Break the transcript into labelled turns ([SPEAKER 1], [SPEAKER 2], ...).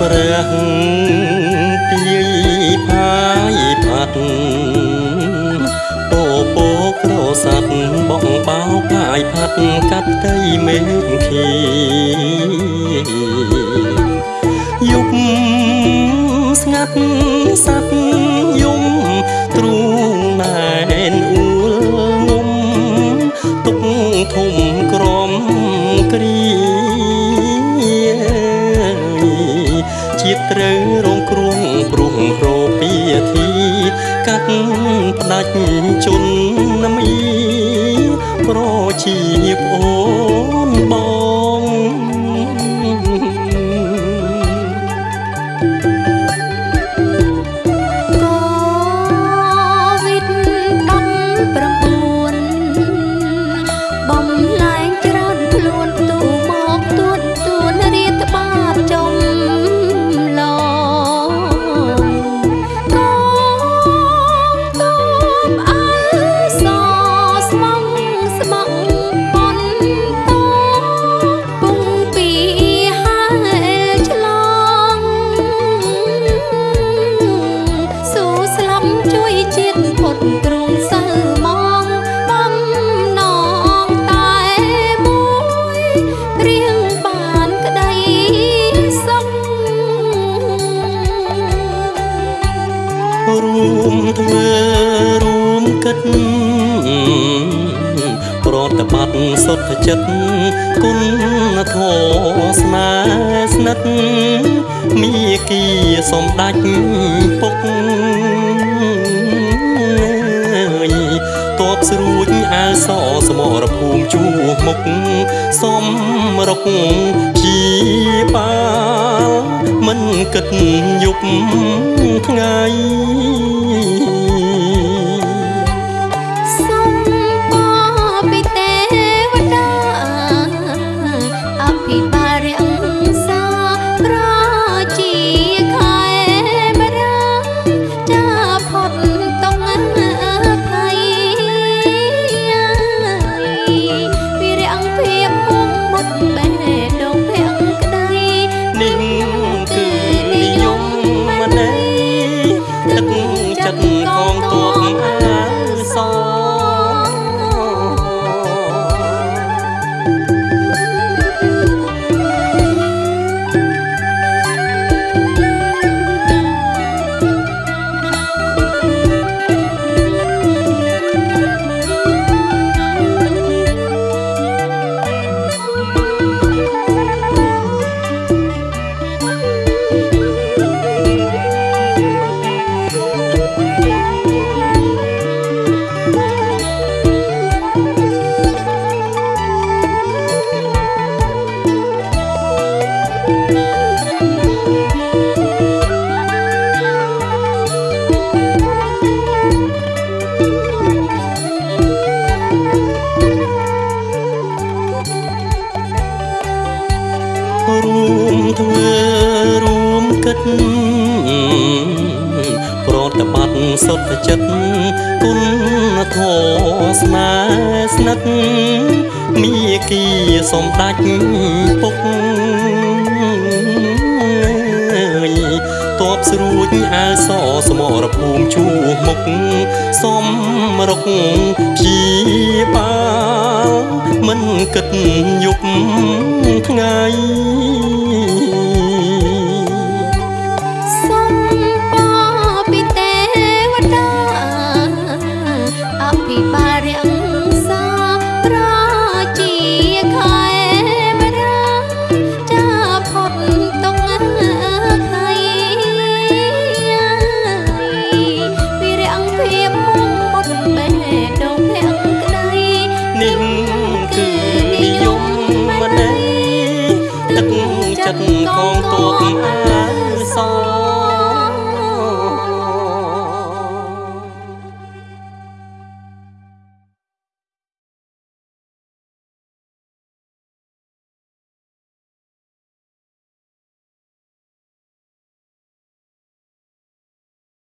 [SPEAKER 1] ព្រះទាយផាយផាត់ពោពោក្រស័ព្ទបងបោផាយផាត់កាត់ដីមេឃខីយប់ស្ងាត់ ធីកាត់ផ្ដាច់ជន់ណាមី រួមធ្វើរួមគិតប្រតបត្តិសុទ្ធចិត្តគុណធម៌ស្នេហ៍ស្និទ្ធមីគីសំដាច់ពុកតបស្រួចអើសសមរភូមិជួមុខសំរុកជាបាលមិនគិតយប់ រួ សុទ្ធចិត្តគុណធម៌ស្នេហ៍ស្និទ្ធមីគីសំដាច់ពុកតបស្រួចអើសសមរភូមិជួមុខសំរុកជាបាលមិនគិតយប់ថ្ងៃ tuột sau